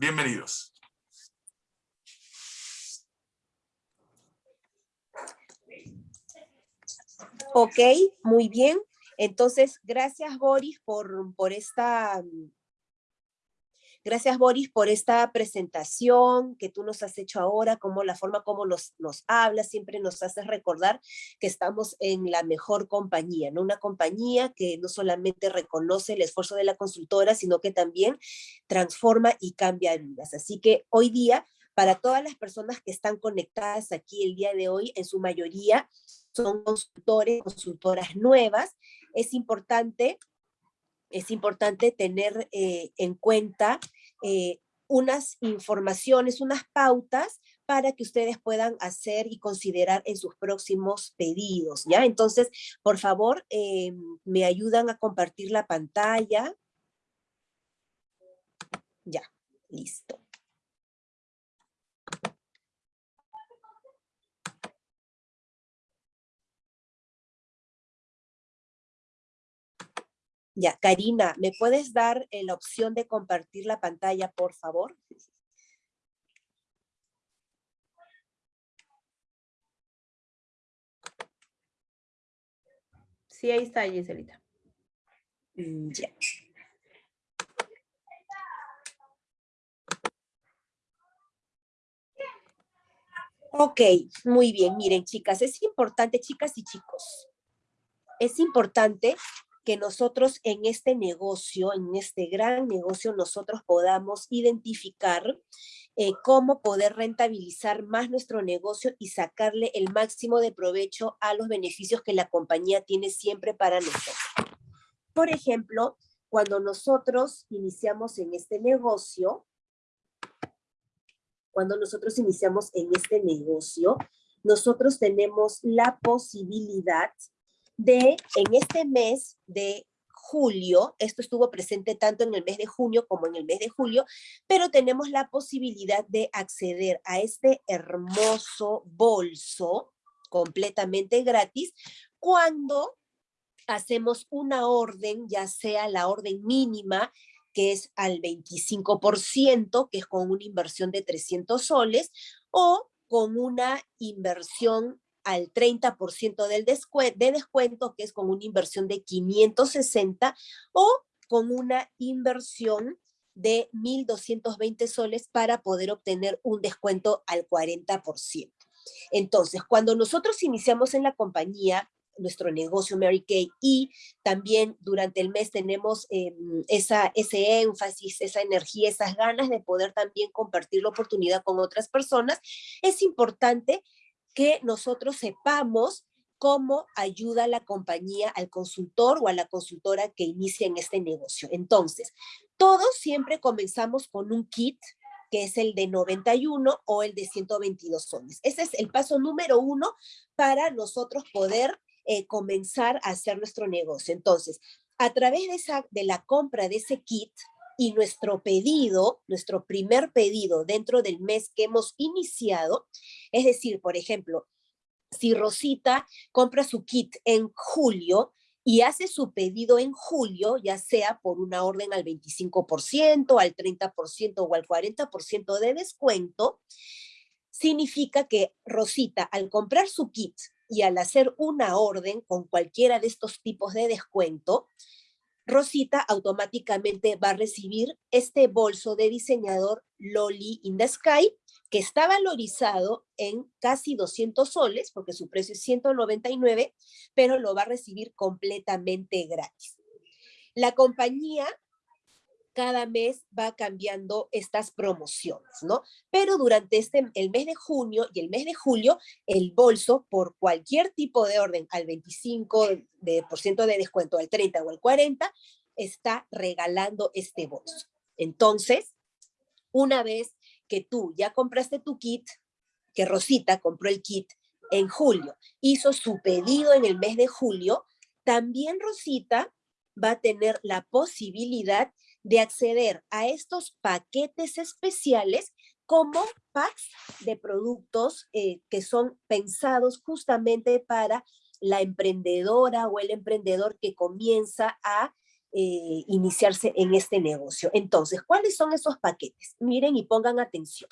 Bienvenidos. Ok, muy bien. Entonces, gracias Boris por, por esta Gracias, Boris, por esta presentación que tú nos has hecho ahora, como la forma como nos, nos hablas, siempre nos haces recordar que estamos en la mejor compañía, ¿no? Una compañía que no solamente reconoce el esfuerzo de la consultora, sino que también transforma y cambia vidas. Así que hoy día, para todas las personas que están conectadas aquí el día de hoy, en su mayoría son consultores, consultoras nuevas, es importante es importante tener eh, en cuenta eh, unas informaciones, unas pautas para que ustedes puedan hacer y considerar en sus próximos pedidos, ¿ya? Entonces, por favor, eh, me ayudan a compartir la pantalla. Ya, listo. Ya, Karina, ¿me puedes dar eh, la opción de compartir la pantalla, por favor? Sí, ahí está, Giselita. Mm, ya. Ok, muy bien. Miren, chicas, es importante, chicas y chicos, es importante que nosotros en este negocio, en este gran negocio, nosotros podamos identificar eh, cómo poder rentabilizar más nuestro negocio y sacarle el máximo de provecho a los beneficios que la compañía tiene siempre para nosotros. Por ejemplo, cuando nosotros iniciamos en este negocio, cuando nosotros iniciamos en este negocio, nosotros tenemos la posibilidad de, en este mes de julio, esto estuvo presente tanto en el mes de junio como en el mes de julio, pero tenemos la posibilidad de acceder a este hermoso bolso completamente gratis cuando hacemos una orden, ya sea la orden mínima, que es al 25%, que es con una inversión de 300 soles, o con una inversión al 30% del de descuento, que es con una inversión de 560, o con una inversión de 1.220 soles para poder obtener un descuento al 40%. Entonces, cuando nosotros iniciamos en la compañía, nuestro negocio Mary Kay y también durante el mes tenemos em, esa, ese énfasis, esa energía, esas ganas de poder también compartir la oportunidad con otras personas, es importante que nosotros sepamos cómo ayuda la compañía al consultor o a la consultora que inicia en este negocio. Entonces, todos siempre comenzamos con un kit que es el de 91 o el de 122 soles. Ese es el paso número uno para nosotros poder eh, comenzar a hacer nuestro negocio. Entonces, a través de, la compra de ese kit, y nuestro pedido, nuestro primer pedido dentro del mes que hemos iniciado, es decir, por ejemplo, si Rosita compra su kit en julio y hace su pedido en julio, ya sea por una orden al 25%, al 30% o al 40% de descuento, significa que Rosita al comprar su kit y al hacer una orden con cualquiera de estos tipos de descuento, Rosita automáticamente va a recibir este bolso de diseñador Loli in the Sky, que está valorizado en casi 200 soles, porque su precio es 199, pero lo va a recibir completamente gratis. La compañía cada mes va cambiando estas promociones, ¿no? Pero durante este, el mes de junio y el mes de julio, el bolso, por cualquier tipo de orden, al 25% de, por ciento de descuento, al 30 o al 40, está regalando este bolso. Entonces, una vez que tú ya compraste tu kit, que Rosita compró el kit en julio, hizo su pedido en el mes de julio, también Rosita va a tener la posibilidad de acceder a estos paquetes especiales como packs de productos eh, que son pensados justamente para la emprendedora o el emprendedor que comienza a eh, iniciarse en este negocio. Entonces, ¿cuáles son esos paquetes? Miren y pongan atención,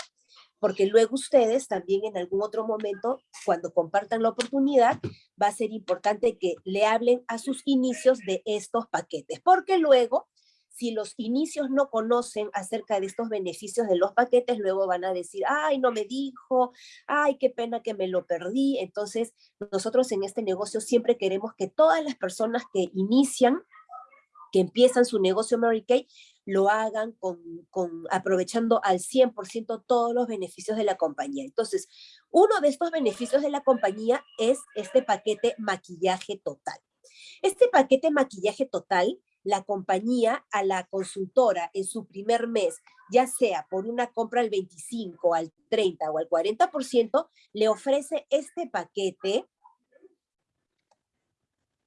porque luego ustedes también en algún otro momento, cuando compartan la oportunidad, va a ser importante que le hablen a sus inicios de estos paquetes, porque luego si los inicios no conocen acerca de estos beneficios de los paquetes, luego van a decir, ay, no me dijo, ay, qué pena que me lo perdí. Entonces, nosotros en este negocio siempre queremos que todas las personas que inician, que empiezan su negocio Mary Kay, lo hagan con, aprovechando al 100% todos los beneficios de la compañía. Entonces, uno de estos beneficios de la compañía es este paquete maquillaje total. Este paquete maquillaje total la compañía a la consultora en su primer mes, ya sea por una compra al 25, al 30 o al 40%, le ofrece este paquete,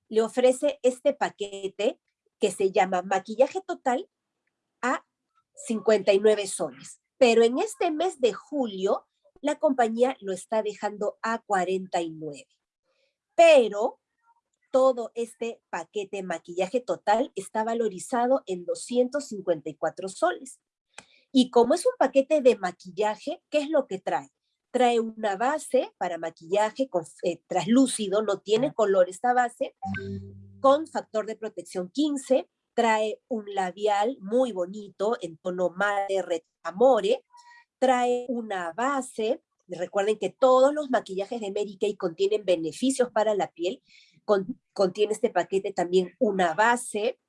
le ofrece este paquete que se llama maquillaje total a 59 soles. Pero en este mes de julio, la compañía lo está dejando a 49. Pero todo este paquete maquillaje total está valorizado en 254 soles. Y como es un paquete de maquillaje, ¿qué es lo que trae? Trae una base para maquillaje con, eh, traslúcido, no tiene color esta base, con factor de protección 15, trae un labial muy bonito en tono madre amore, trae una base, recuerden que todos los maquillajes de Mary Kay contienen beneficios para la piel, contiene este paquete también una base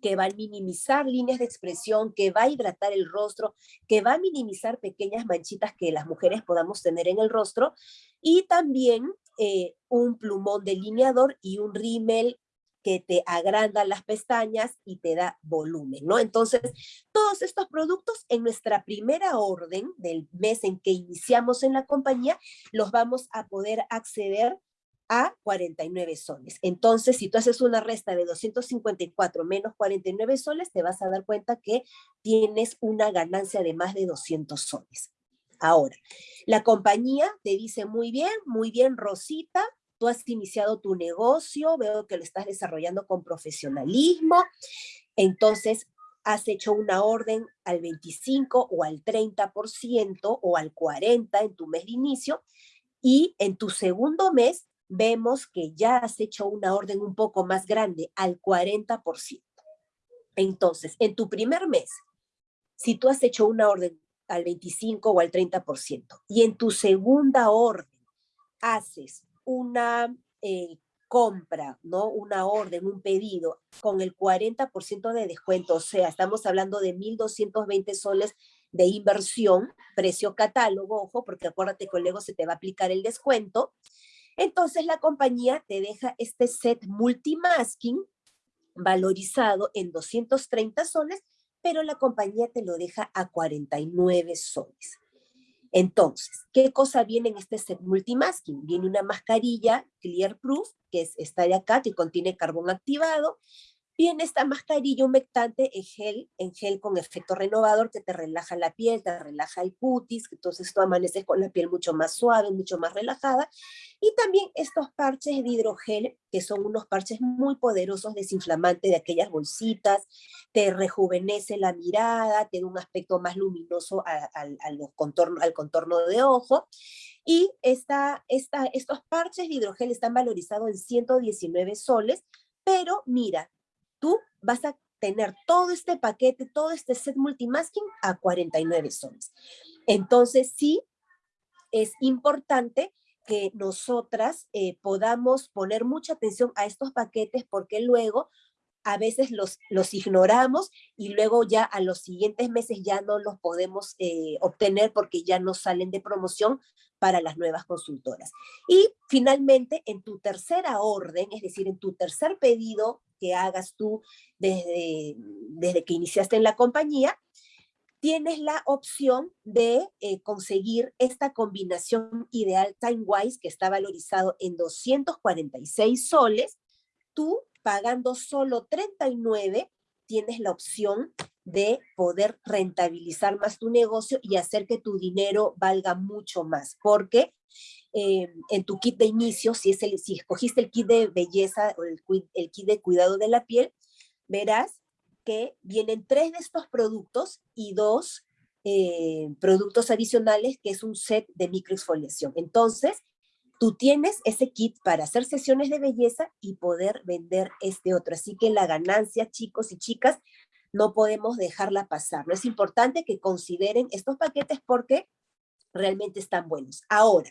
que va a minimizar líneas de expresión, que va a hidratar el rostro, que va a minimizar pequeñas manchitas que las mujeres podamos tener en el rostro, y también eh, un plumón delineador y un rímel que te agranda las pestañas y te da volumen, ¿no? Entonces, todos estos productos en nuestra primera orden del mes en que iniciamos en la compañía, los vamos a poder acceder a 49 soles. Entonces, si tú haces una resta de 254 menos 49 soles, te vas a dar cuenta que tienes una ganancia de más de 200 soles. Ahora, la compañía te dice muy bien, muy bien, Rosita, tú has iniciado tu negocio, veo que lo estás desarrollando con profesionalismo, entonces has hecho una orden al 25 o al 30% o al 40% en tu mes de inicio, y en tu segundo mes vemos que ya has hecho una orden un poco más grande, al 40%. Entonces, en tu primer mes, si tú has hecho una orden al 25 o al 30%, y en tu segunda orden haces una eh, compra, ¿no? Una orden, un pedido, con el 40% de descuento, o sea, estamos hablando de 1.220 soles de inversión, precio catálogo, ojo, porque acuérdate que luego se te va a aplicar el descuento, entonces la compañía te deja este set multimasking valorizado en 230 soles, pero la compañía te lo deja a 49 soles. Entonces, ¿qué cosa viene en este set multimasking? Viene una mascarilla Clear Proof, que es esta de acá, que contiene carbón activado, Viene esta mascarilla humectante en gel, en gel con efecto renovador que te relaja la piel, te relaja el cutis, entonces tú amaneces con la piel mucho más suave, mucho más relajada. Y también estos parches de hidrogel, que son unos parches muy poderosos desinflamantes de aquellas bolsitas, te rejuvenece la mirada, te da un aspecto más luminoso al, contorno, al contorno de ojo. Y esta, esta, estos parches de hidrogel están valorizados en 119 soles, pero mira, tú vas a tener todo este paquete, todo este set multimasking a 49 soles. Entonces sí, es importante que nosotras eh, podamos poner mucha atención a estos paquetes porque luego a veces los, los ignoramos y luego ya a los siguientes meses ya no los podemos eh, obtener porque ya no salen de promoción para las nuevas consultoras. Y finalmente, en tu tercera orden, es decir, en tu tercer pedido que hagas tú desde, desde que iniciaste en la compañía, tienes la opción de eh, conseguir esta combinación ideal TimeWise que está valorizado en 246 soles. Tú, pagando solo 39, tienes la opción de poder rentabilizar más tu negocio y hacer que tu dinero valga mucho más, porque eh, en tu kit de inicio, si, es el, si escogiste el kit de belleza o el, el kit de cuidado de la piel, verás que vienen tres de estos productos y dos eh, productos adicionales, que es un set de microexfoliación. Entonces, tú tienes ese kit para hacer sesiones de belleza y poder vender este otro. Así que la ganancia, chicos y chicas, no podemos dejarla pasar. No es importante que consideren estos paquetes porque realmente están buenos. Ahora,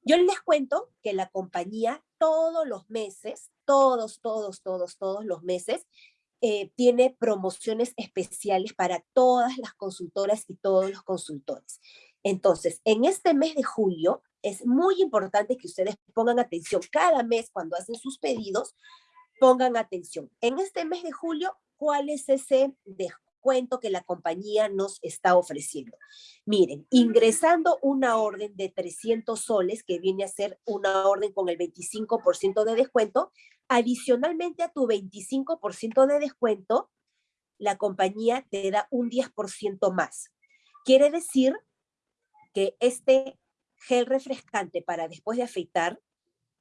yo les cuento que la compañía todos los meses, todos, todos, todos, todos los meses, eh, tiene promociones especiales para todas las consultoras y todos los consultores. Entonces, en este mes de julio, es muy importante que ustedes pongan atención. Cada mes, cuando hacen sus pedidos, pongan atención. En este mes de julio, ¿cuál es ese descuento que la compañía nos está ofreciendo? Miren, ingresando una orden de 300 soles, que viene a ser una orden con el 25% de descuento, Adicionalmente a tu 25% de descuento, la compañía te da un 10% más. Quiere decir que este gel refrescante para después de afeitar,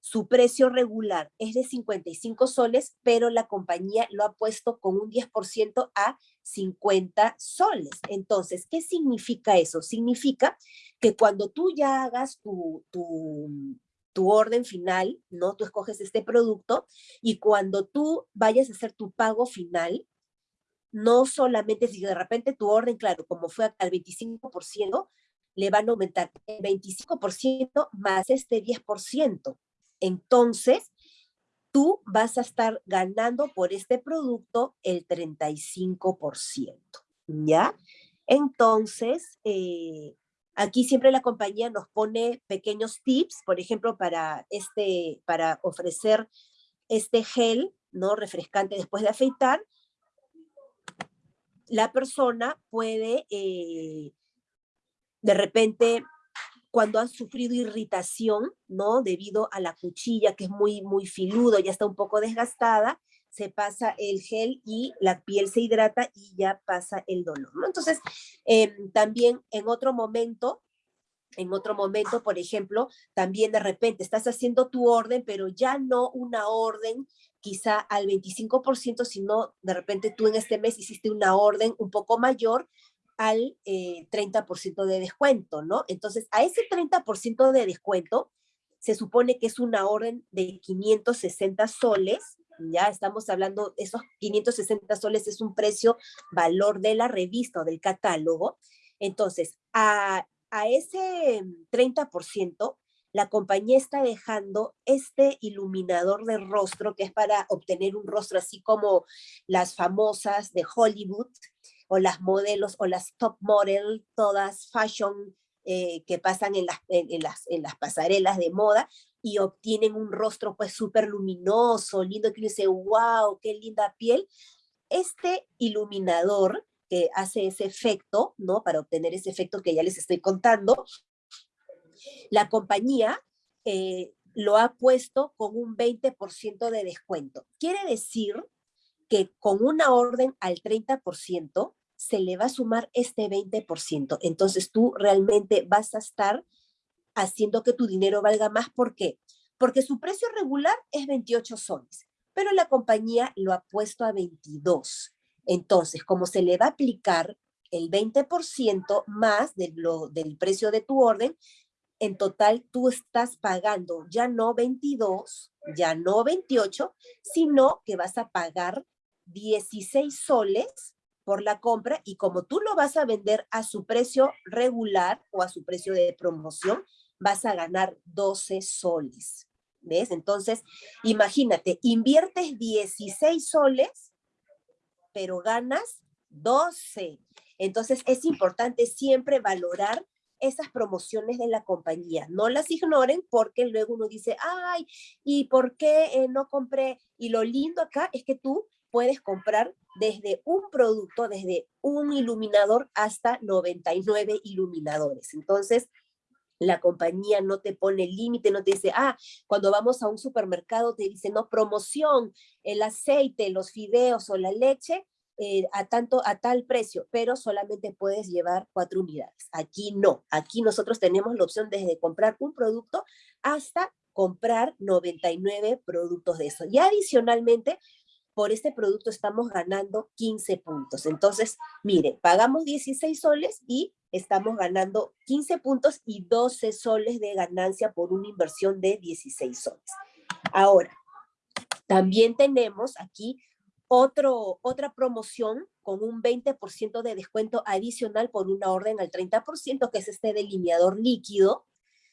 su precio regular es de 55 soles, pero la compañía lo ha puesto con un 10% a 50 soles. Entonces, ¿qué significa eso? Significa que cuando tú ya hagas tu, tu, tu orden final, ¿no? Tú escoges este producto y cuando tú vayas a hacer tu pago final, no solamente si de repente tu orden, claro, como fue al 25%, le van a aumentar el 25% más este 10%. Entonces, tú vas a estar ganando por este producto el 35%, ¿ya? Entonces, eh, Aquí siempre la compañía nos pone pequeños tips, por ejemplo, para, este, para ofrecer este gel, ¿no? Refrescante después de afeitar. La persona puede, eh, de repente, cuando han sufrido irritación, ¿no? Debido a la cuchilla que es muy, muy filudo, ya está un poco desgastada, se pasa el gel y la piel se hidrata y ya pasa el dolor, ¿no? Entonces, em, también en otro momento, en otro momento, por ejemplo, también de repente estás haciendo tu orden, pero ya no una orden quizá al 25%, sino de repente tú en este mes hiciste una orden un poco mayor al 30% eh, de descuento, ¿no? Entonces, a ese 30% de descuento, se supone que es una orden de 560 soles, ya estamos hablando, esos 560 soles es un precio, valor de la revista o del catálogo. Entonces, a, a ese 30%, la compañía está dejando este iluminador de rostro que es para obtener un rostro así como las famosas de Hollywood o las modelos o las top model, todas fashion eh, que pasan en las, en, las, en las pasarelas de moda y obtienen un rostro pues súper luminoso, lindo, que dice, wow, qué linda piel. Este iluminador que hace ese efecto, ¿no? Para obtener ese efecto que ya les estoy contando, la compañía eh, lo ha puesto con un 20% de descuento. Quiere decir que con una orden al 30% se le va a sumar este 20%. Entonces tú realmente vas a estar haciendo que tu dinero valga más. ¿Por qué? Porque su precio regular es 28 soles, pero la compañía lo ha puesto a 22. Entonces, como se le va a aplicar el 20% más de lo, del precio de tu orden, en total tú estás pagando ya no 22, ya no 28, sino que vas a pagar 16 soles por la compra y como tú lo vas a vender a su precio regular o a su precio de promoción, vas a ganar 12 soles. ¿Ves? Entonces, imagínate, inviertes 16 soles, pero ganas 12. Entonces, es importante siempre valorar esas promociones de la compañía. No las ignoren porque luego uno dice, ay, ¿y por qué eh, no compré? Y lo lindo acá es que tú puedes comprar desde un producto, desde un iluminador hasta 99 iluminadores. Entonces, la compañía no te pone límite, no te dice, ah, cuando vamos a un supermercado te dice, no, promoción, el aceite, los fideos o la leche, eh, a, tanto, a tal precio, pero solamente puedes llevar cuatro unidades. Aquí no, aquí nosotros tenemos la opción desde comprar un producto hasta comprar 99 productos de eso. Y adicionalmente, por este producto estamos ganando 15 puntos. Entonces, mire, pagamos 16 soles y estamos ganando 15 puntos y 12 soles de ganancia por una inversión de 16 soles. Ahora, también tenemos aquí otro, otra promoción con un 20% de descuento adicional por una orden al 30%, que es este delineador líquido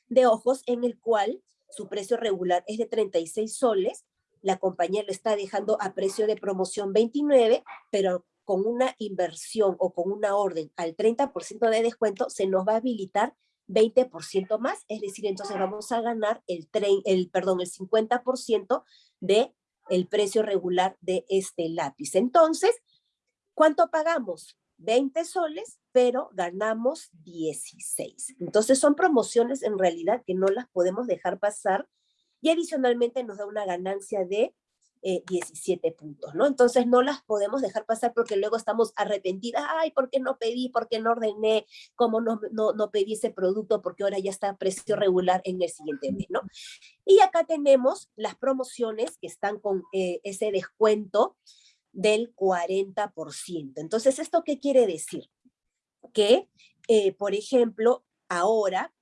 de ojos en el cual su precio regular es de 36 soles, la compañía lo está dejando a precio de promoción 29, pero con una inversión o con una orden al 30% de descuento, se nos va a habilitar 20% más, es decir, entonces vamos a ganar el, el, perdón, el 50% de el precio regular de este lápiz. Entonces, ¿cuánto pagamos? 20 soles, pero ganamos 16. Entonces son promociones en realidad que no las podemos dejar pasar y adicionalmente nos da una ganancia de 17 eh, puntos, ¿no? Entonces no las podemos dejar pasar porque luego estamos arrepentidas, ay, ¿por qué no pedí? ¿Por qué no ordené? ¿Cómo no, no, pedí ese producto? Porque ahora ya está a precio regular en el siguiente mes, ¿no? Y acá tenemos las promociones que están con eh, ese descuento del 40%. Entonces, ¿esto qué quiere decir? Que, eh, por ejemplo, ahora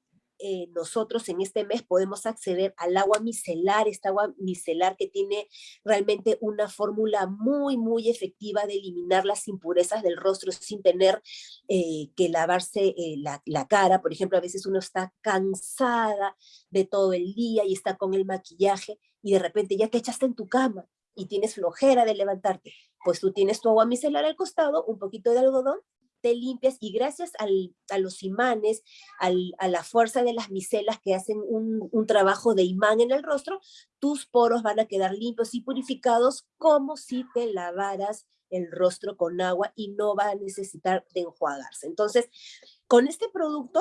eh, nosotros en este mes podemos acceder al agua micelar, esta agua micelar que tiene realmente una fórmula muy, muy efectiva de eliminar las impurezas del rostro sin tener eh, que lavarse eh, la, la, cara. Por ejemplo, a veces uno está cansada de todo el día y está con el maquillaje y de repente ya te echaste en tu cama y tienes flojera de levantarte, pues tú tienes tu agua micelar al costado, un poquito de algodón te limpias y gracias a los imanes, a la fuerza de las micelas que hacen un, un, trabajo de imán en el rostro, tus poros van a quedar limpios y purificados como si te lavaras el rostro con agua y no va a necesitar de enjuagarse. Entonces, con este producto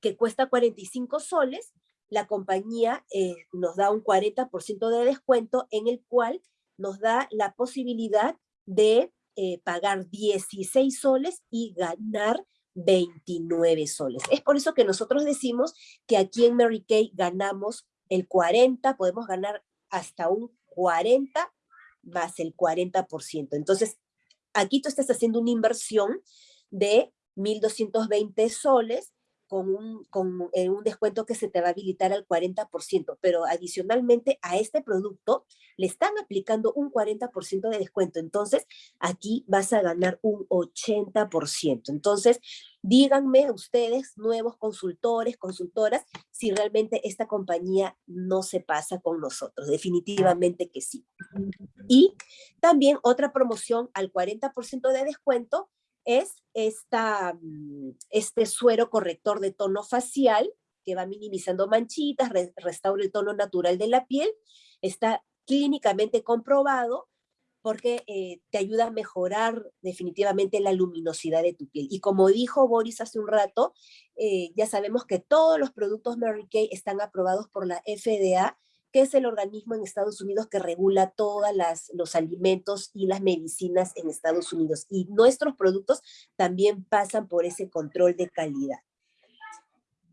que cuesta 45 soles, la compañía eh, nos da un 40% de descuento en el cual nos da la posibilidad de eh, pagar 16 soles y ganar 29 soles. Es por eso que nosotros decimos que aquí en Mary Kay ganamos el 40, podemos ganar hasta un 40 más el 40%. Entonces, aquí tú estás haciendo una inversión de 1.220 soles con un, con eh, un descuento que se te va a habilitar al 40%, pero adicionalmente a este producto le están aplicando un 40% de descuento, entonces aquí vas a ganar un 80%. Entonces, díganme ustedes, nuevos consultores, consultoras, si realmente esta compañía no se pasa con nosotros, definitivamente que sí. Y también otra promoción al 40% de descuento es esta, mm, este suero corrector de tono facial que va minimizando manchitas, restaura el tono natural de la piel, está clínicamente comprobado porque eh, te ayuda a mejorar definitivamente la luminosidad de tu piel. Y como dijo Boris hace un rato, eh, ya sabemos que todos los productos Mary Kay están aprobados por la FDA que es el organismo en Estados Unidos que regula todos los alimentos y las medicinas en Estados Unidos. Y nuestros productos también pasan por ese control de calidad.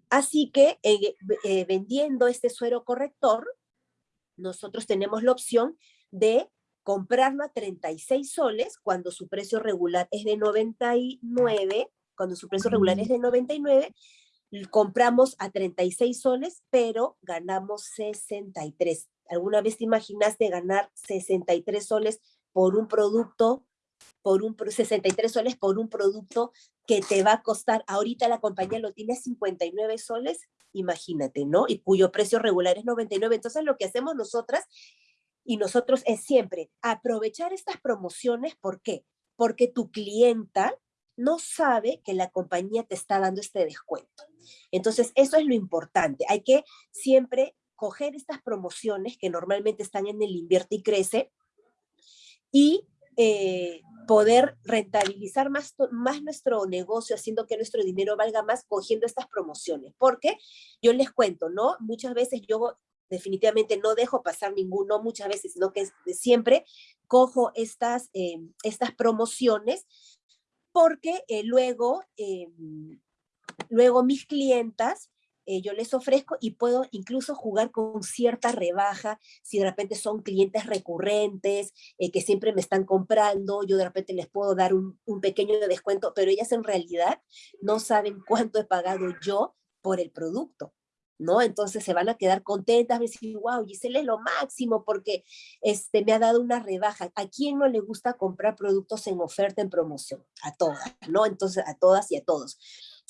Así que eh, eh, vendiendo este suero corrector, nosotros tenemos la opción de comprarlo a 36 soles cuando su precio regular es de 99, cuando su precio regular es de 99, compramos a 36 soles, pero ganamos 63. ¿Alguna vez te imaginaste ganar 63 soles por un producto, por un 63 soles por un producto que te va a costar, ahorita la compañía lo tiene a 59 soles, imagínate, ¿no? Y cuyo precio regular es 99. Entonces lo que hacemos nosotras y nosotros es siempre aprovechar estas promociones, ¿por qué? Porque tu clienta no sabe que la compañía te está dando este descuento. Entonces, eso es lo importante. Hay que siempre coger estas promociones que normalmente están en el invierte y crece y eh, poder rentabilizar más, más nuestro negocio, haciendo que nuestro dinero valga más, cogiendo estas promociones. Porque yo les cuento, ¿no? Muchas veces yo definitivamente no dejo pasar ninguno, muchas veces, sino que siempre cojo estas, eh, estas promociones porque eh, luego, em, luego mis clientas eh, yo les ofrezco y puedo incluso jugar con cierta rebaja, si de repente son clientes recurrentes, eh, que siempre me están comprando, yo de repente les puedo dar un, un, pequeño descuento, pero ellas en realidad no saben cuánto he pagado yo por el producto. ¿No? Entonces se van a quedar contentas, a decir, wow, Giselle es lo máximo porque este, me ha dado una rebaja. ¿A quién no le gusta comprar productos en oferta, en promoción? A todas, ¿no? Entonces, a todas y a todos.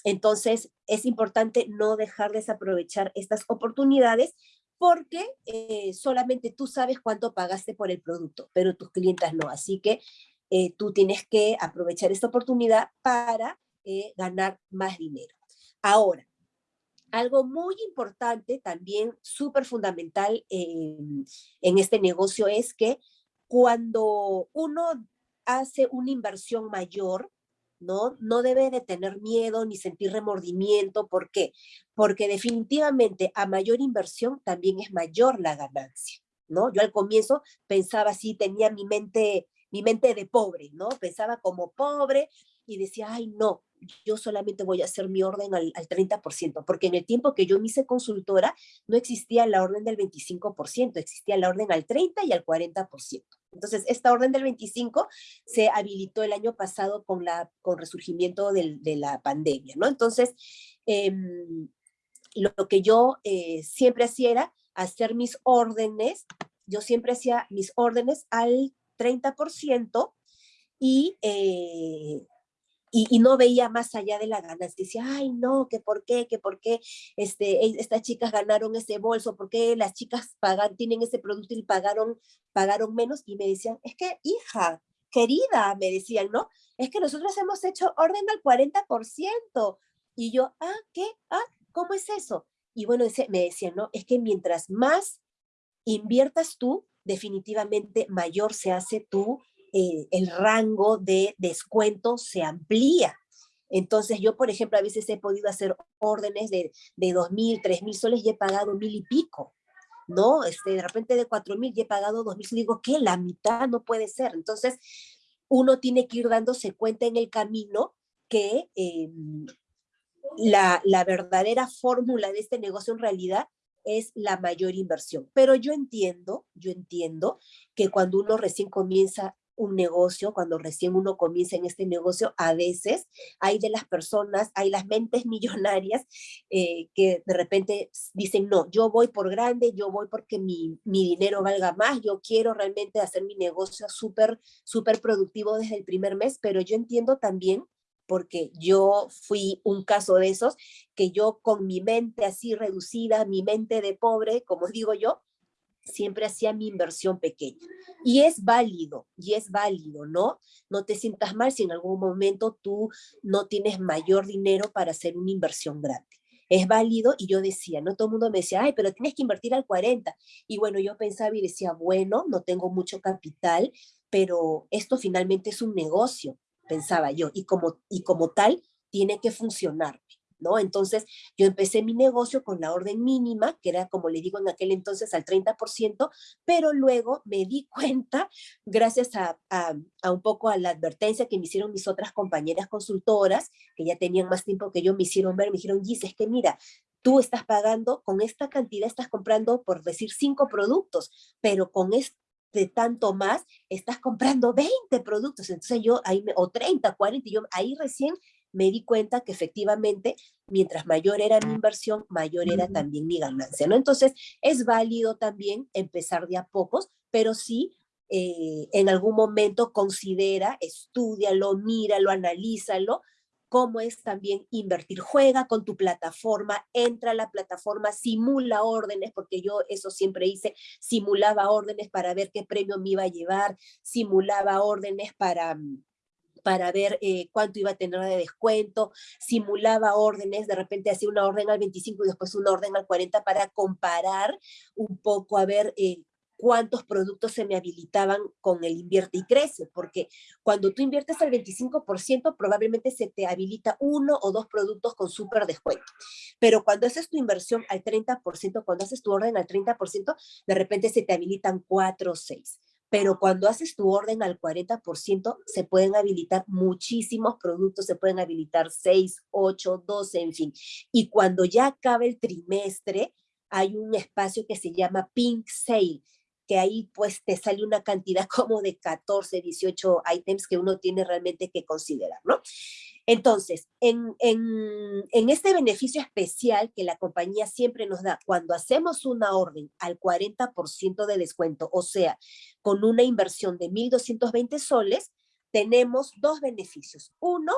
Entonces, es importante no dejar desaprovechar estas oportunidades porque eh, solamente tú sabes cuánto pagaste por el producto, pero tus clientes no. Así que eh, tú tienes que aprovechar esta oportunidad para eh, ganar más dinero. Ahora, algo muy importante, también súper fundamental en este negocio es que cuando uno hace una inversión mayor, ¿no? No debe de tener miedo ni sentir remordimiento. ¿Por qué? Porque definitivamente a mayor inversión también es mayor la ganancia, ¿no? Yo al comienzo pensaba así, tenía mi mente, mi mente de pobre, ¿no? Pensaba como pobre y decía, ay, no, yo solamente voy a hacer mi orden al, 30%, porque en el tiempo que yo me hice consultora, no existía la orden del 25%, existía la orden al 30 y al 40%. Entonces, esta orden del 25 se habilitó el año pasado con, la, con resurgimiento del, de la pandemia, ¿no? Entonces, em, lo, que yo eh, siempre hacía era hacer mis órdenes, yo siempre hacía mis órdenes al 30% y eh, y, no veía más allá de la ganancia. Decía, ay, no, que por qué, que por qué este, estas chicas ganaron ese bolso, por qué las chicas pagan, tienen ese producto y pagaron, pagaron menos. Y me decían, es que, hija, querida, me decían, ¿no? Es que nosotros hemos hecho orden al 40%. Y yo, ah, ¿qué? Ah, ¿cómo es eso? Y bueno, me decían, ¿no? Es que mientras más inviertas tú, definitivamente mayor se hace tu el rango de descuento se amplía. Entonces yo, por ejemplo, a veces he podido hacer órdenes de, de 2.000, 3.000 soles y he pagado mil y pico. ¿no? Este, de repente de 4.000 y he pagado 2.000, digo, ¿qué? La mitad no puede ser. Entonces, uno tiene que ir dándose cuenta en el camino que em, la, la, verdadera fórmula de este negocio en realidad es la mayor inversión. Pero yo entiendo, yo entiendo que cuando uno recién comienza un negocio, cuando recién uno comienza en este negocio, a veces hay de las personas, hay las mentes millonarias eh, que de repente dicen, no, yo voy por grande, yo voy porque mi, mi dinero valga más, yo quiero realmente hacer mi negocio súper, súper productivo desde el primer mes, pero yo entiendo también porque yo fui un caso de esos, que yo con mi mente así reducida, mi mente de pobre, como digo yo, siempre hacía mi inversión pequeña. Y es válido, y es válido, ¿no? No te sientas mal si en algún momento tú no tienes mayor dinero para hacer una inversión grande. Es válido y yo decía, no todo el mundo me decía, ay, pero tienes que invertir al 40. Y bueno, yo pensaba y decía, bueno, no tengo mucho capital, pero esto finalmente es un negocio, pensaba yo, y como, y como tal tiene que funcionar. ¿No? Entonces yo empecé mi negocio con la orden mínima, que era como le digo en aquel entonces al 30%, pero luego me di cuenta, gracias a, a, un poco a la advertencia que me hicieron mis otras compañeras consultoras, que ya tenían más tiempo que yo, me hicieron ver, me dijeron, Gis, es que mira, tú estás pagando, con esta cantidad estás comprando, por decir, cinco productos, pero con este tanto más, estás comprando 20 productos, entonces yo ahí, me, o 30, 40, y yo ahí recién me di cuenta que efectivamente, mientras mayor era mi inversión, mayor era también mi ganancia, ¿no? Entonces, es válido también empezar de a pocos, pero sí eh, en algún momento considera, estudialo, míralo, analízalo, cómo es también invertir. Juega con tu plataforma, entra a la plataforma, simula órdenes, porque yo eso siempre hice, simulaba órdenes para ver qué premio me iba a llevar, simulaba órdenes para mm, para ver eh, cuánto iba a tener de descuento, simulaba órdenes, de repente hacía una orden al 25 y después una orden al 40 para comparar un poco a ver eh, cuántos productos se me habilitaban con el invierte y crece, porque cuando tú inviertes al 25%, probablemente se te habilita uno o dos productos con súper descuento. Pero cuando haces tu inversión al 30%, cuando haces tu orden al 30%, de repente se te habilitan cuatro o seis pero cuando haces tu orden al 40%, se pueden habilitar muchísimos productos, se pueden habilitar 6, 8, 12, en fin. Y cuando ya acabe el trimestre, hay un espacio que se llama Pink Sale, que ahí pues te sale una cantidad como de 14, 18 items que uno tiene realmente que considerar, ¿no? Entonces, en, este beneficio especial que la compañía siempre nos da, cuando hacemos una orden al 40% de descuento, o sea, con una inversión de 1.220 soles, tenemos dos beneficios. Uno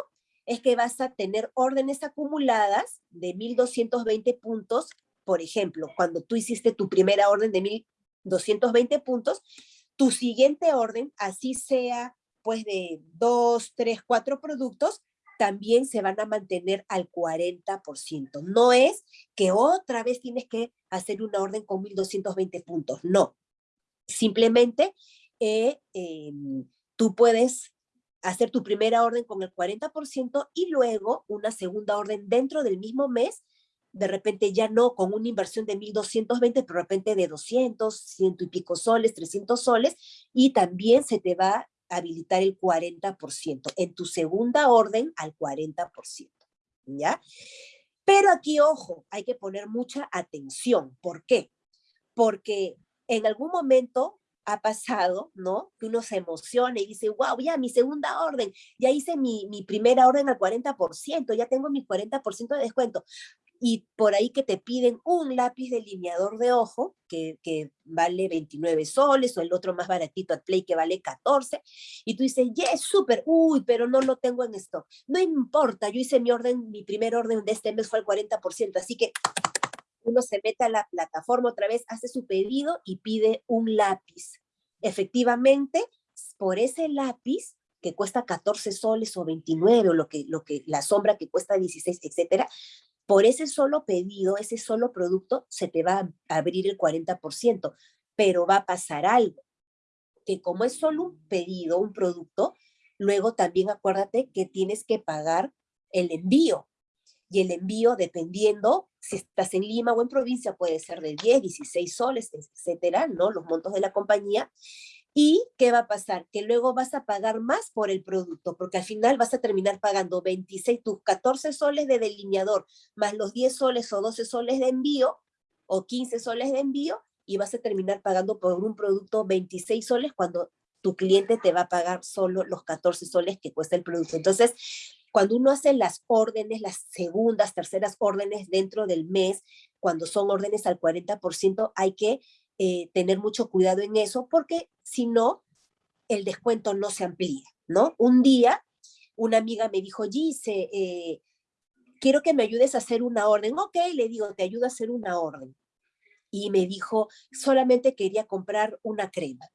es que vas a tener órdenes acumuladas de 1.220 puntos. Por ejemplo, cuando tú hiciste tu primera orden de 1.220 puntos, tu siguiente orden, así sea pues de dos, tres, cuatro productos, también se van a mantener al 40%. No es que otra vez tienes que hacer una orden con 1.220 puntos, no. Simplemente eh, em, tú puedes hacer tu primera orden con el 40% y luego una segunda orden dentro del mismo mes, de repente ya no con una inversión de 1.220, pero de repente de 200, ciento y pico soles, 300 soles, y también se te va habilitar el 40%, en tu segunda orden al 40%, ¿ya? Pero aquí, ojo, hay que poner mucha atención. ¿Por qué? Porque en algún momento ha pasado, ¿no? Que uno se emociona y dice, wow, ya mi segunda orden, ya hice mi, mi primera orden al 40%, ya tengo mi 40% de descuento y por ahí que te piden un lápiz delineador de ojo que, que, vale 29 soles o el otro más baratito at Play que vale 14 y tú dices, yes, súper, uy, pero no lo tengo en stock. No importa, yo hice mi orden, mi primer orden de este mes fue al 40%, así que uno se mete a la plataforma otra vez, hace su pedido y pide un lápiz. Efectivamente, por ese lápiz que cuesta 14 soles o 29 o lo que, lo que, la sombra que cuesta 16, etcétera, por ese solo pedido, ese solo producto, se te va a abrir el 40%, pero va a pasar algo, que como es solo un pedido, un producto, luego también acuérdate que tienes que pagar el envío, y el envío, dependiendo si estás en Lima o en provincia, puede ser de 10, 16 soles, etcétera, ¿no? Los montos de la compañía, ¿Y qué va a pasar? Que luego vas a pagar más por el producto, porque al final vas a terminar pagando 26, tus 14 soles de delineador, más los 10 soles o 12 soles de envío, o 15 soles de envío, y vas a terminar pagando por un producto 26 soles cuando tu cliente te va a pagar solo los 14 soles que cuesta el producto. Entonces, cuando uno hace las órdenes, las segundas, terceras órdenes dentro del mes, cuando son órdenes al 40%, hay que eh, tener mucho cuidado en eso, porque si no, el descuento no se amplía, ¿no? Un día, una amiga me dijo, Gise, eh, quiero que me ayudes a hacer una orden. Ok, le digo, te ayudo a hacer una orden. Y me dijo, solamente quería comprar una crema.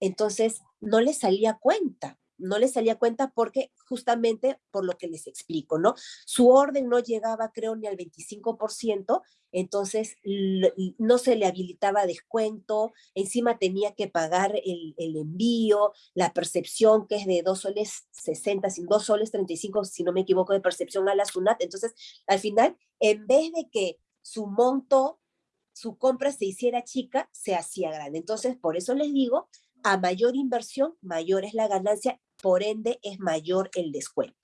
Entonces, no le salía cuenta no le salía cuenta porque justamente por lo que les explico, ¿no? Su orden no llegaba creo ni al 25%, entonces no se le habilitaba descuento, encima tenía que pagar el, envío, la percepción que es de 2 soles 60, sin 2 soles 35, si no me equivoco, de percepción a la SUNAT, entonces al final, en vez de que su monto, su compra se hiciera chica, se hacía grande. Entonces, por eso les digo, a mayor inversión, mayor es la ganancia por ende es mayor el descuento.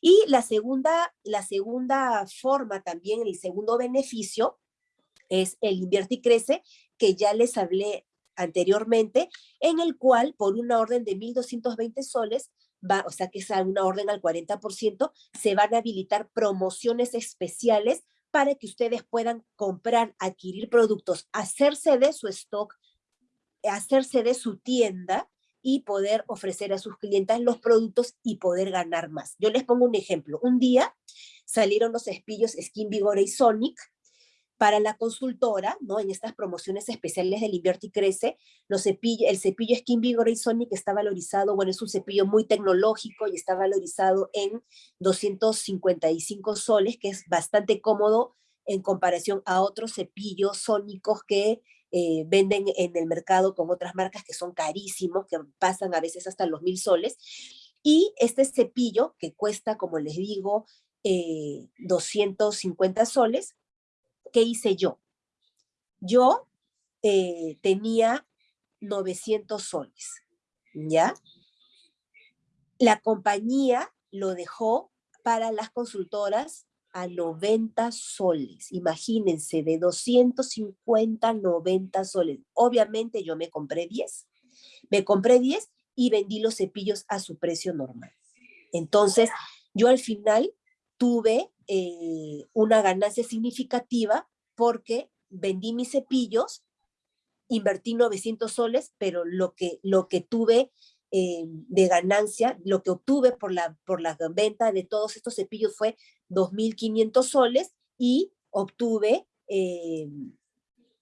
Y la segunda, la segunda forma también, el segundo beneficio, es el invierte y crece, que ya les hablé anteriormente, en el cual por una orden de 1.220 soles, va, o sea que es una orden al 40%, se van a habilitar promociones especiales para que ustedes puedan comprar, adquirir productos, hacerse de su stock, hacerse de su tienda y poder ofrecer a sus clientes los productos y poder ganar más. Yo les pongo un ejemplo. Un día salieron los espillos Skin Vigor y Sonic para la consultora, ¿no? En estas promociones especiales del Invierte y Crece, el cepillo Skin Vigor y Sonic está valorizado, bueno, es un cepillo muy tecnológico y está valorizado en 255 soles, que es bastante cómodo en comparación a otros cepillos sónicos que eh, venden en el mercado con otras marcas que son carísimos, que pasan a veces hasta los mil soles. Y este cepillo, que cuesta, como les digo, 250 eh, soles, ¿qué hice yo? Yo eh, tenía 900 soles, ¿ya? La compañía lo dejó para las consultoras a 90 soles. Imagínense, de 250 a 90 soles. Obviamente yo me compré 10. Me compré 10 y vendí los cepillos a su precio normal. Entonces, yo al final tuve eh, una ganancia significativa porque vendí mis cepillos, invertí 900 soles, pero lo que, lo que tuve eh, de ganancia, lo que obtuve por la, por la venta de todos estos cepillos fue 2.500 soles y obtuve eh,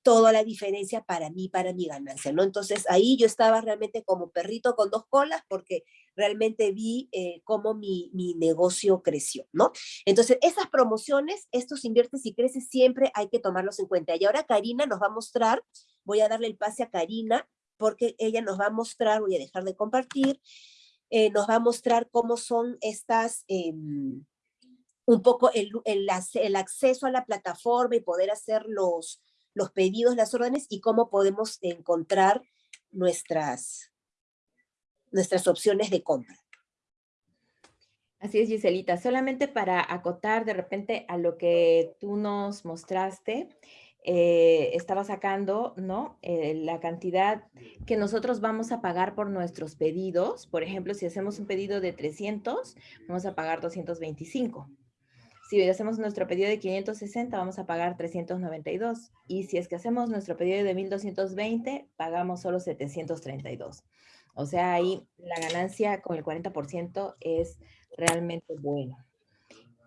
toda la diferencia para mí, para mi ganancia, ¿no? Entonces ahí yo estaba realmente como perrito con dos colas porque realmente vi eh, cómo mi, mi, negocio creció, ¿no? Entonces esas promociones, estos inviertes y creces, siempre hay que tomarlos en cuenta. Y ahora Karina nos va a mostrar, voy a darle el pase a Karina, porque ella nos va a mostrar, voy a dejar de compartir, eh, nos va a mostrar cómo son estas, em, un poco el, el, el, acceso a la plataforma y poder hacer los, los pedidos, las órdenes y cómo podemos encontrar nuestras, nuestras opciones de compra. Así es, Giselita. Solamente para acotar de repente a lo que tú nos mostraste, eh, estaba sacando, ¿no? Eh, la cantidad que nosotros vamos a pagar por nuestros pedidos. Por ejemplo, si hacemos un pedido de 300, vamos a pagar 225. Si hacemos nuestro pedido de 560, vamos a pagar 392. Y si es que hacemos nuestro pedido de 1220, pagamos solo 732. O sea, ahí la ganancia con el 40% es realmente buena.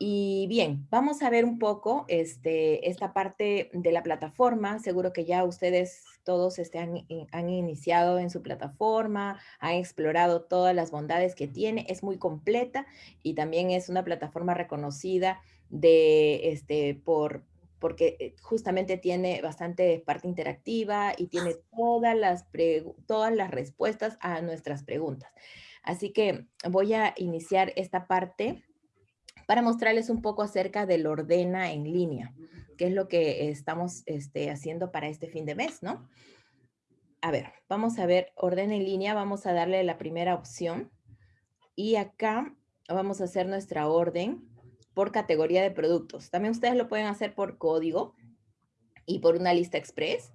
Y bien, vamos a ver un poco este, esta parte de la plataforma. Seguro que ya ustedes todos este, han, iniciado en su plataforma, han explorado todas las bondades que tiene. Es muy completa y también es una plataforma reconocida de, este, por, porque eh, justamente tiene bastante parte interactiva y tiene todas las, todas las respuestas a nuestras preguntas. Así que voy a iniciar esta parte para mostrarles un poco acerca del ordena en línea, que es lo que estamos este, haciendo para este fin de mes, ¿no? A ver, vamos a ver ordena en línea, vamos a darle la primera opción y acá vamos a hacer nuestra orden por categoría de productos. También ustedes lo pueden hacer por código y por una lista express,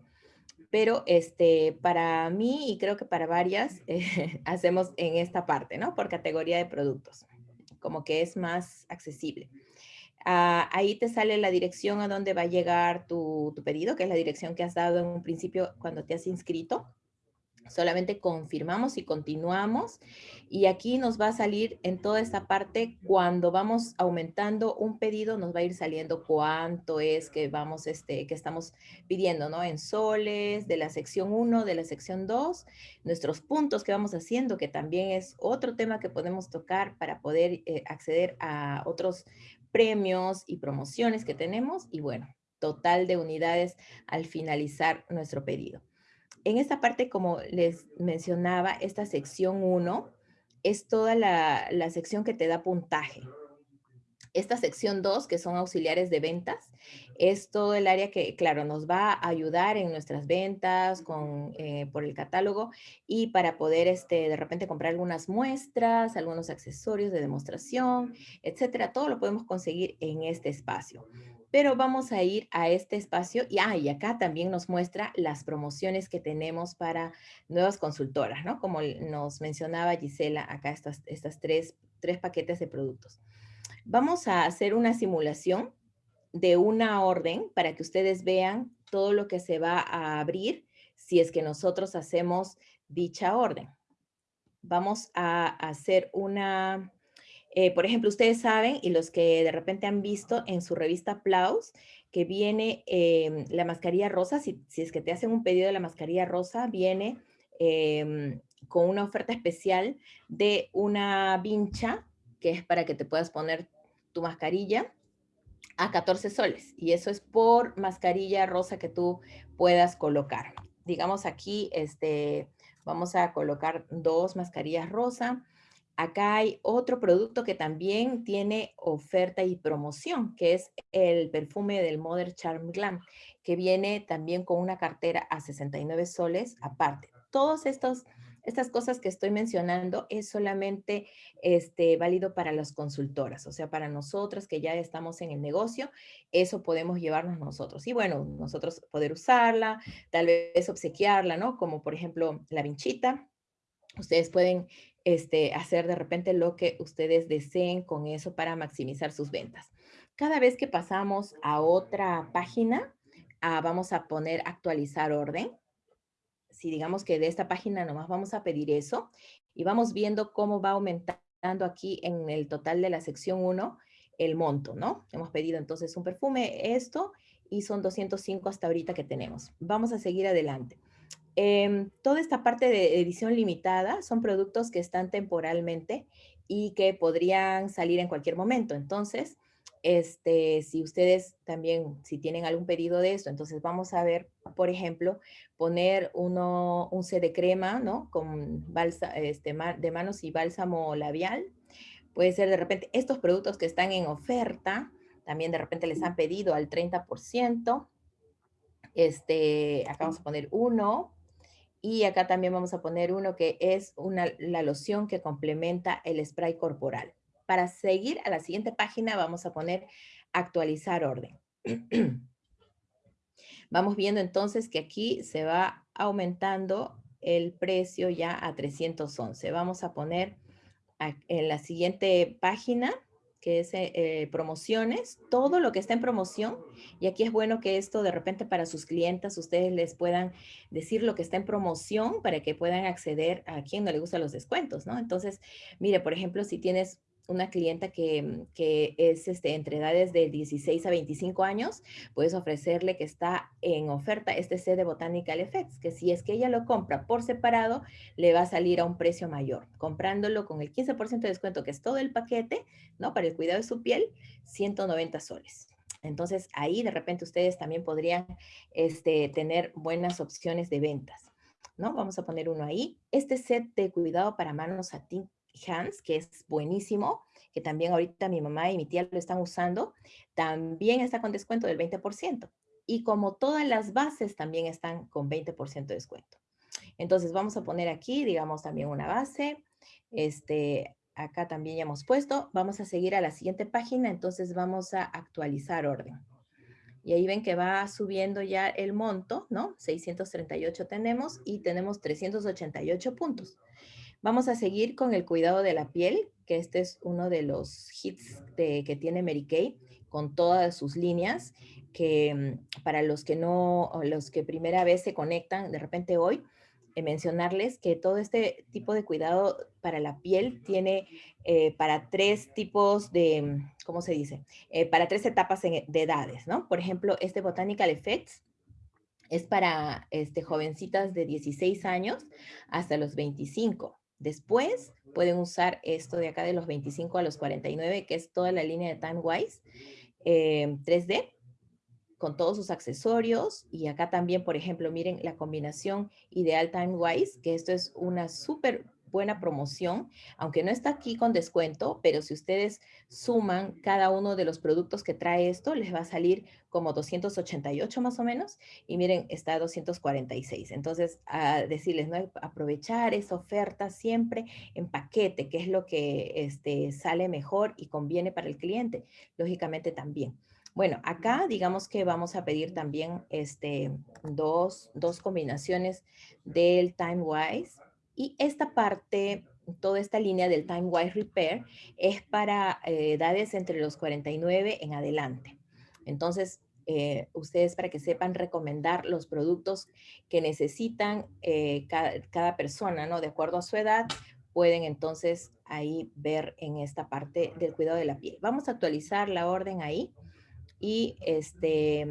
pero este, para mí y creo que para varias eh, hacemos en esta parte, ¿no? Por categoría de productos como que es más accesible. Ah, ahí te sale la dirección a donde va a llegar tu, tu, pedido, que es la dirección que has dado en un principio cuando te has inscrito. Solamente confirmamos y continuamos. Y aquí nos va a salir en toda esta parte, cuando vamos aumentando un pedido, nos va a ir saliendo cuánto es que vamos, este, que estamos pidiendo, ¿no? En soles, de la sección 1, de la sección 2, nuestros puntos que vamos haciendo, que también es otro tema que podemos tocar para poder eh, acceder a otros premios y promociones que tenemos. Y bueno, total de unidades al finalizar nuestro pedido en esta parte, como les mencionaba, esta sección 1 es toda la, sección que te da puntaje. Esta sección 2, que son auxiliares de ventas, es todo el área que, claro, nos va a ayudar en nuestras ventas con, eh, por el catálogo y para poder este, de repente comprar algunas muestras, algunos accesorios de demostración, etcétera. Todo lo podemos conseguir en este espacio pero vamos a ir a este espacio y, ah, acá también nos muestra las promociones que tenemos para nuevas consultoras, ¿no? Como nos mencionaba Gisela, acá estas, estas tres, tres paquetes de productos. Vamos a hacer una simulación de una orden para que ustedes vean todo lo que se va a abrir si es que nosotros hacemos dicha orden. Vamos a hacer una, eh, por ejemplo, ustedes saben, y los que de repente han visto en su revista Plaus, que viene em, la mascarilla rosa, si, es que te hacen un pedido de la mascarilla rosa, viene em, con una oferta especial de una vincha, que es para que te puedas poner tu mascarilla, a 14 soles. Y eso es por mascarilla rosa que tú puedas colocar. Digamos aquí, este, vamos a colocar dos mascarillas rosa Acá hay otro producto que también tiene oferta y promoción, que es el perfume del Mother Charm Glam, que viene también con una cartera a 69 soles aparte. todos estos estas cosas que estoy mencionando es solamente este, válido para las consultoras, o sea, para nosotras que ya estamos en el negocio, eso podemos llevarnos nosotros. Y bueno, nosotros poder usarla, tal vez obsequiarla, ¿no? Como por ejemplo la vinchita. Ustedes pueden este, hacer de repente lo que ustedes deseen con eso para maximizar sus ventas. Cada vez que pasamos a otra página, ah, vamos a poner actualizar orden si digamos que de esta página nomás vamos a pedir eso y vamos viendo cómo va aumentando aquí en el total de la sección 1 el monto, ¿no? Hemos pedido entonces un perfume, esto, y son 205 hasta ahorita que tenemos. Vamos a seguir adelante. Em, toda esta parte de edición limitada son productos que están temporalmente y que podrían salir en cualquier momento. Entonces, este, si ustedes también, si tienen algún pedido de esto, entonces vamos a ver, por ejemplo, poner uno, un C de crema, ¿no? Con balsa, este, de manos y bálsamo labial. Puede ser de repente estos productos que están en oferta, también de repente les han pedido al 30%. Este, acá vamos a poner uno. Y acá también vamos a poner uno que es una, la loción que complementa el spray corporal. Para seguir a la siguiente página vamos a poner actualizar orden. Vamos viendo entonces que aquí se va aumentando el precio ya a 311. Vamos a poner en la siguiente página, que es eh, eh, promociones, todo lo que está en promoción. Y aquí es bueno que esto de repente para sus clientes ustedes les puedan decir lo que está en promoción para que puedan acceder a quien no le gustan los descuentos, ¿no? Entonces, mire, por ejemplo, si tienes una clienta que, mm, que, es este, entre edades de 16 a 25 años, puedes ofrecerle que está en oferta este set de Botanical Effects, que si es que ella lo compra por separado, le va a salir a un precio mayor. Comprándolo con el 15% de descuento, que es todo el paquete, ¿no? Para el cuidado de su piel, 190 soles. Entonces, ahí de repente ustedes también podrían este, tener buenas opciones de ventas. ¿no? Vamos a poner uno ahí. Este set de cuidado para manos a ti Hans, que es buenísimo, que también ahorita mi mamá y mi tía lo están usando, también está con descuento del 20%. Y como todas las bases también están con 20% de descuento. Entonces vamos a poner aquí, digamos, también una base. Este, acá también ya hemos puesto. Vamos a seguir a la siguiente página, entonces vamos a actualizar orden. Y ahí ven que va subiendo ya el monto, ¿no? 638 tenemos y tenemos 388 puntos. Vamos a seguir con el cuidado de la piel, que este es uno de los hits que tiene Mary Kay con todas sus líneas, que mm, para los que no, los que primera vez se conectan de repente hoy, eh, mencionarles que todo este tipo de cuidado para la piel tiene eh, para tres tipos de, mm, ¿cómo se dice? Eh, para tres etapas de edades, ¿no? Por ejemplo, este Botanical Effects es para este, jovencitas de 16 años hasta los 25. Después pueden usar esto de acá de los 25 a los 49, que es toda la línea de TimeWise 3D, eh, con todos sus accesorios. Y acá también, por ejemplo, miren la combinación ideal TimeWise, que esto es una súper buena promoción, aunque no está aquí con descuento, pero si ustedes suman cada uno de los productos que trae esto, les va a salir como 288 más o menos, y miren, está a 246. Entonces, a decirles, ¿no? Aprovechar esa oferta siempre en paquete, que es lo que este, sale mejor y conviene para el cliente, lógicamente también. Bueno, acá digamos que vamos a pedir también este, dos, dos combinaciones del TimeWise y esta parte, toda esta línea del Time Wise Repair es para eh, edades entre los 49 en adelante. Entonces, eh, ustedes para que sepan recomendar los productos que necesitan eh, cada, persona, ¿no? De acuerdo a su edad, pueden entonces ahí ver en esta parte del cuidado de la piel. Vamos a actualizar la orden ahí. Y este,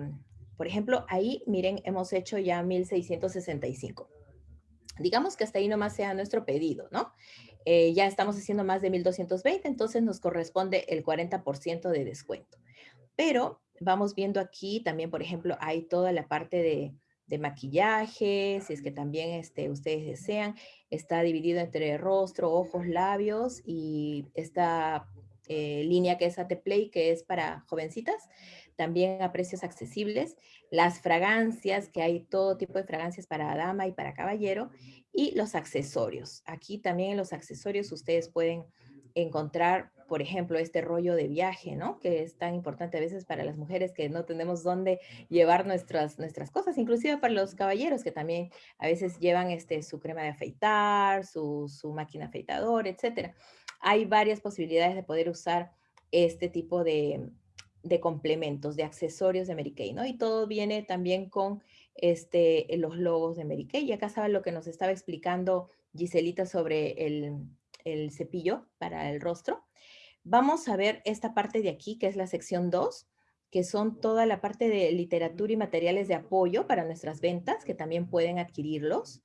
por ejemplo, ahí, miren, hemos hecho ya 1665. Digamos que hasta ahí nomás sea nuestro pedido, ¿no? Eh, ya estamos haciendo más de 1220, entonces nos corresponde el 40% de descuento. Pero vamos viendo aquí también, por ejemplo, hay toda la parte de, maquillaje, si es que también este, ustedes desean, está dividido entre rostro, ojos, labios y está eh, línea que es AT Play, que es para jovencitas, también a precios accesibles. Las fragancias, que hay todo tipo de fragancias para dama y para caballero. Y los accesorios. Aquí también en los accesorios ustedes pueden encontrar, por ejemplo, este rollo de viaje, ¿no? Que es tan importante a veces para las mujeres que no tenemos dónde llevar nuestras, nuestras cosas, inclusive para los caballeros que también a veces llevan este, su crema de afeitar, su, su máquina afeitadora, etcétera. Hay varias posibilidades de poder usar este tipo de, de complementos, de accesorios de Mary Kay, ¿no? Y todo viene también con este, los logos de Mary Kay. Y acá saben lo que nos estaba explicando Giselita sobre el, el cepillo para el rostro. Vamos a ver esta parte de aquí, que es la sección 2, que son toda la parte de literatura y materiales de apoyo para nuestras ventas, que también pueden adquirirlos.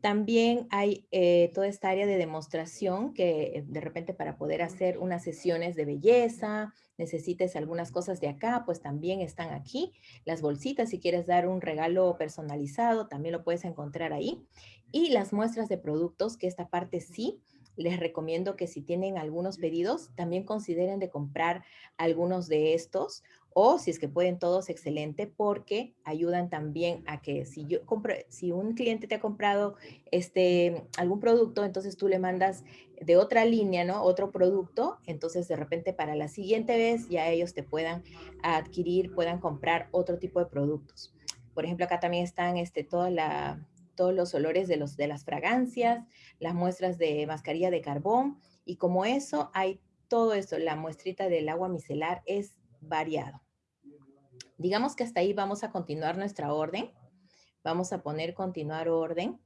También hay eh, toda esta área de demostración que de repente para poder hacer unas sesiones de belleza, necesites algunas cosas de acá, pues también están aquí. Las bolsitas, si quieres dar un regalo personalizado, también lo puedes encontrar ahí. Y las muestras de productos, que esta parte sí, les recomiendo que si tienen algunos pedidos, también consideren de comprar algunos de estos o si es que pueden todos, excelente, porque ayudan también a que si yo compro, si un cliente te ha comprado este, algún producto, entonces tú le mandas de otra línea, ¿no? Otro producto, entonces de repente para la siguiente vez ya ellos te puedan adquirir, puedan comprar otro tipo de productos. Por ejemplo, acá también están este, toda la, todos los olores de, los, de las fragancias, las muestras de mascarilla de carbón, y como eso hay todo eso, la muestrita del agua micelar es variado. Digamos que hasta ahí vamos a continuar nuestra orden. Vamos a poner continuar orden.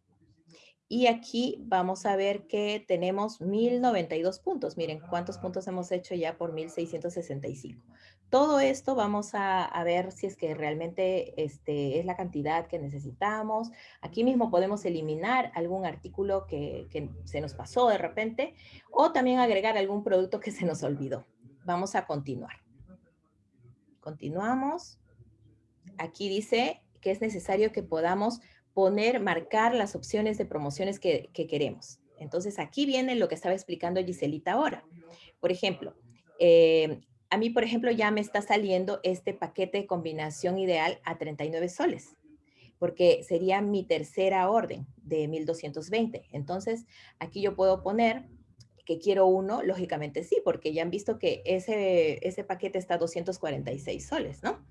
Y aquí vamos a ver que tenemos 1092 puntos. Miren cuántos puntos hemos hecho ya por 1665. Todo esto vamos a, ver si es que realmente este, es la cantidad que necesitamos. Aquí mismo podemos eliminar algún artículo que, que se nos pasó de repente o también agregar algún producto que se nos olvidó. Vamos a continuar. Continuamos. Aquí dice que es necesario que podamos poner, marcar las opciones de promociones que, queremos. Entonces, aquí viene lo que estaba explicando Giselita ahora. Por ejemplo, eh, a mí, por ejemplo, ya me está saliendo este paquete de combinación ideal a 39 soles, porque sería mi tercera orden de 1220. Entonces, aquí yo puedo poner que quiero uno, lógicamente sí, porque ya han visto que ese, ese paquete está a 246 soles, ¿no?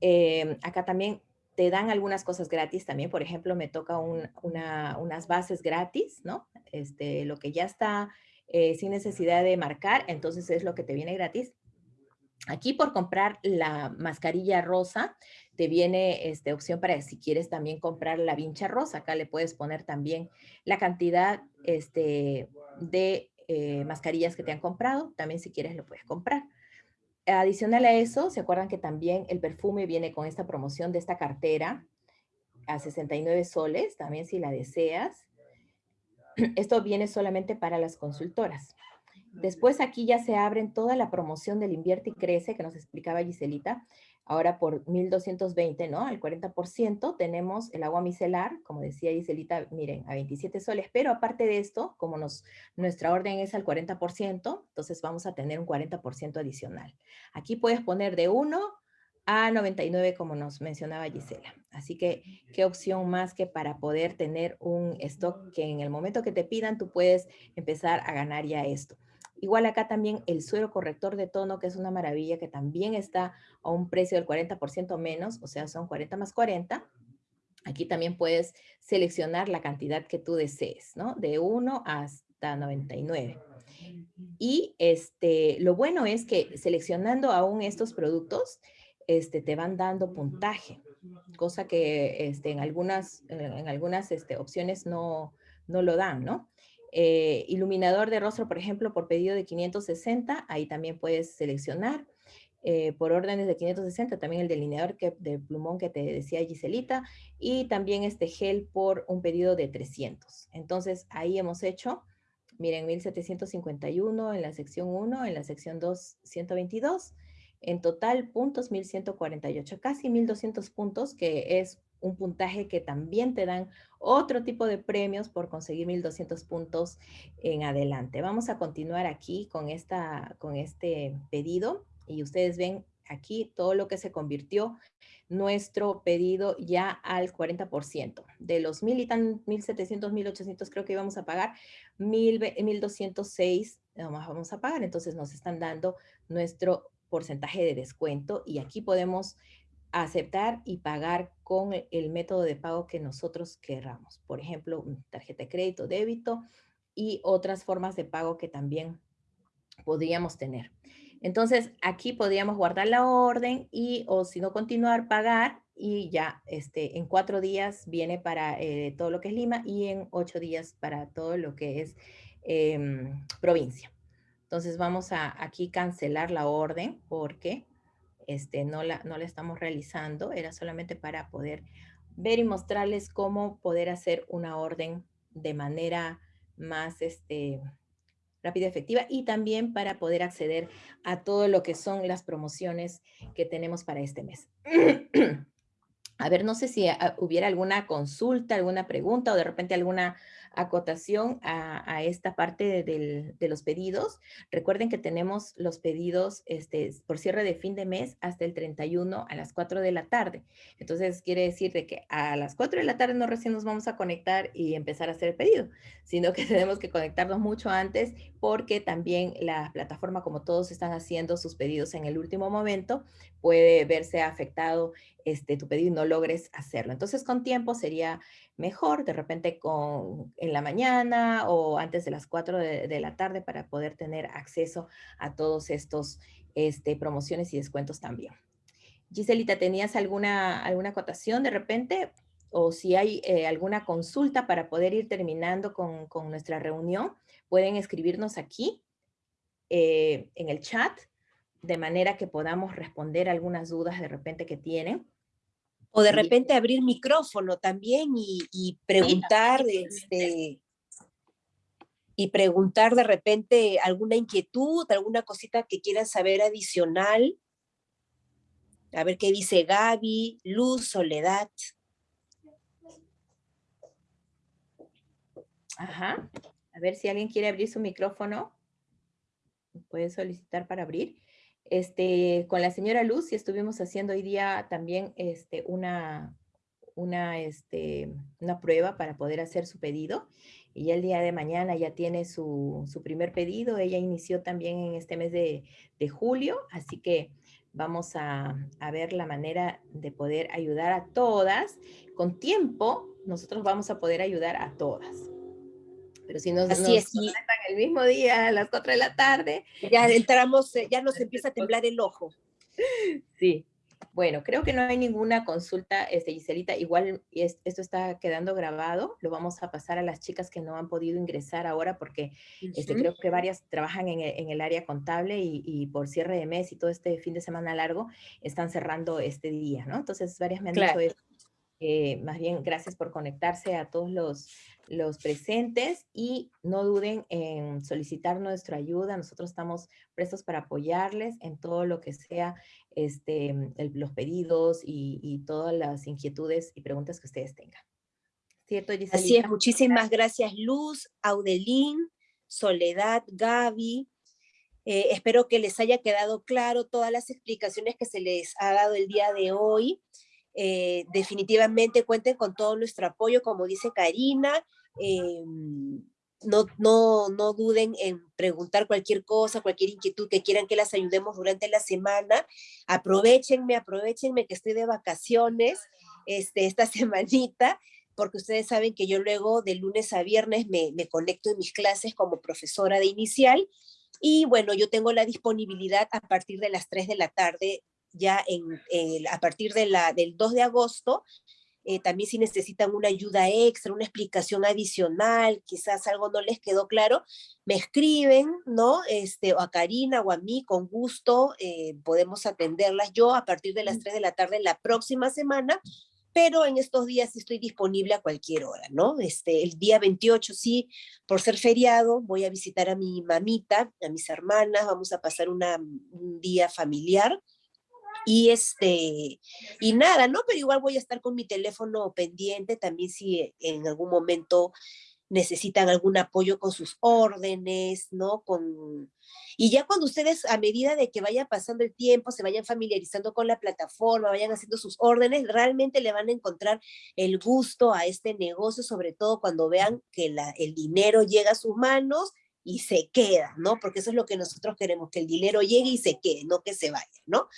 Eh, acá también te dan algunas cosas gratis también. Por ejemplo, me toca unas bases gratis, ¿no? Este, lo que ya está eh, sin necesidad de marcar, entonces es lo que te viene gratis. Aquí por comprar la mascarilla rosa, te viene este, opción para si quieres también comprar la vincha rosa. Acá le puedes poner también la cantidad este, de eh, mascarillas que te han comprado. También si quieres lo puedes comprar. Adicional a eso, ¿se acuerdan que también el perfume viene con esta promoción de esta cartera a 69 soles, también si la deseas? Esto viene solamente para las consultoras. Después aquí ya se abren toda la promoción del Invierte y Crece que nos explicaba Giselita. Ahora por 1220, ¿no? Al 40% tenemos el agua micelar, como decía Giselita, miren, a 27 soles. Pero aparte de esto, como nos, nuestra orden es al 40%, entonces vamos a tener un 40% adicional. Aquí puedes poner de 1 a 99, como nos mencionaba Gisela. Así que, ¿qué opción más que para poder tener un stock que en el momento que te pidan, tú puedes empezar a ganar ya esto? Igual acá también el suero corrector de tono, que es una maravilla, que también está a un precio del 40% menos, o sea, son 40 más 40. Aquí también puedes seleccionar la cantidad que tú desees, ¿no? De 1 hasta 99. Y este, lo bueno es que seleccionando aún estos productos, este, te van dando puntaje, cosa que este, en algunas, en algunas este, opciones no, no lo dan, ¿no? Eh, iluminador de rostro, por ejemplo, por pedido de 560, ahí también puedes seleccionar. Eh, por órdenes de 560, también el delineador que, de plumón que te decía Giselita, y también este gel por un pedido de 300. Entonces, ahí hemos hecho, miren, 1751 en la sección 1, en la sección 2, 122. En total, puntos 1148, casi 1200 puntos, que es un puntaje que también te dan otro tipo de premios por conseguir 1200 puntos en adelante. Vamos a continuar aquí con, esta, con este pedido y ustedes ven aquí todo lo que se convirtió nuestro pedido ya al 40%. De los mil y tan, 1700, 1800 creo que íbamos a pagar, 1206 nomás vamos a pagar. Entonces nos están dando nuestro porcentaje de descuento y aquí podemos aceptar y pagar con el método de pago que nosotros querramos. Por ejemplo, tarjeta de crédito, débito y otras formas de pago que también podríamos tener. Entonces, aquí podríamos guardar la orden y, o si no, continuar, pagar y ya este, en cuatro días viene para eh, todo lo que es Lima y en ocho días para todo lo que es em, provincia. Entonces, vamos a aquí cancelar la orden porque este, no, la, no la estamos realizando. Era solamente para poder ver y mostrarles cómo poder hacer una orden de manera más, este, rápida y efectiva y también para poder acceder a todo lo que son las promociones que tenemos para este mes. a ver, no sé si ah, hubiera alguna consulta, alguna pregunta o de repente alguna acotación a, esta parte de, los pedidos. Recuerden que tenemos los pedidos este, por cierre de fin de mes hasta el 31 a las 4 de la tarde. Entonces, quiere decir de que a las 4 de la tarde no recién nos vamos a conectar y empezar a hacer el pedido, sino que tenemos que conectarnos mucho antes porque también la plataforma, como todos están haciendo sus pedidos en el último momento, puede verse afectado este, tu pedido y no logres hacerlo. Entonces, con tiempo sería mejor, de repente con, en la mañana o antes de las 4 de, la tarde para poder tener acceso a todos estos este, promociones y descuentos también. Giselita, ¿tenías alguna, alguna acotación de repente? O si hay eh, alguna consulta para poder ir terminando con, nuestra reunión, pueden escribirnos aquí eh, en el chat de manera que podamos responder algunas dudas de repente que tienen. O de repente abrir micrófono también y, preguntar, este, y preguntar de repente alguna inquietud, alguna cosita que quieran saber adicional. A ver qué dice Gaby, Luz, Soledad. Ajá. Ver si alguien quiere abrir su micrófono. Puede solicitar para abrir. Este, con la señora Luz y estuvimos haciendo hoy día también este, una, una, este, una prueba para poder hacer su pedido. Y el día de mañana ya tiene su, su primer pedido. Ella inició también en este mes de, de julio, así que vamos a, a, ver la manera de poder ayudar a todas. Con tiempo, nosotros vamos a poder ayudar a todas. Pero si nos, Así es, el mismo día a las 4 de la tarde. Ya entramos, ya nos empieza a temblar el ojo. Sí. Bueno, creo que no hay ninguna consulta, este, Giselita. Igual esto está quedando grabado. Lo vamos a pasar a las chicas que no han podido ingresar ahora porque este, creo que varias trabajan en el, área contable y, por cierre de mes y todo este fin de semana largo están cerrando este día, ¿no? Entonces varias me han dicho eso. Eh, más bien, gracias por conectarse a todos los, los presentes y no duden en solicitar nuestra ayuda. Nosotros estamos prestos para apoyarles en todo lo que sea este, los pedidos y, todas las inquietudes y preguntas que ustedes tengan. ¿Cierto, Así es, muchísimas gracias Luz, Audelín, Soledad, Gaby. Eh, espero que les haya quedado claro todas las explicaciones que se les ha dado el día de hoy. Eh, definitivamente cuenten con todo nuestro apoyo, como dice Karina, Em, no, no, no duden en preguntar cualquier cosa, cualquier inquietud que quieran que las ayudemos durante la semana. Aprovechenme, aprovechenme que estoy de vacaciones este, esta semanita, porque ustedes saben que yo luego de lunes a viernes me, me conecto en mis clases como profesora de inicial. Y bueno, yo tengo la disponibilidad a partir de las 3 de la tarde, ya en, a partir de la, del 2 de agosto, eh, también si necesitan una ayuda extra, una explicación adicional, quizás algo no les quedó claro, me escriben, ¿no? Este, o a Karina o a mí, con gusto, eh, podemos atenderlas yo a partir de las 3 de la tarde la próxima semana, pero en estos días estoy disponible a cualquier hora, ¿no? Este, el día 28 sí, por ser feriado, voy a visitar a mi mamita, a mis hermanas, vamos a pasar una, un día familiar, Y este, y nada, ¿no? Pero igual voy a estar con mi teléfono pendiente también si en algún momento necesitan algún apoyo con sus órdenes, ¿no? Con... Y ya cuando ustedes, a medida de que vaya pasando el tiempo, se vayan familiarizando con la plataforma, vayan haciendo sus órdenes, realmente le van a encontrar el gusto a este negocio, sobre todo cuando vean que la, el dinero llega a sus manos y se queda, ¿no? Porque eso es lo que nosotros queremos, que el dinero llegue y se quede, no que se vaya, ¿no?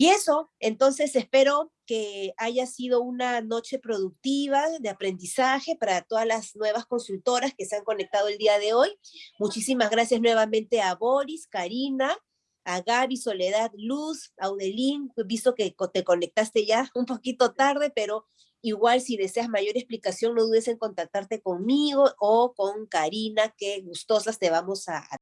Y eso, entonces espero que haya sido una noche productiva de aprendizaje para todas las nuevas consultoras que se han conectado el día de hoy. Muchísimas gracias nuevamente a Boris, Karina, a Gaby, Soledad, Luz, Audelín, visto que te conectaste ya un poquito tarde, pero igual si deseas mayor explicación no dudes en contactarte conmigo o con Karina, que gustosas te vamos a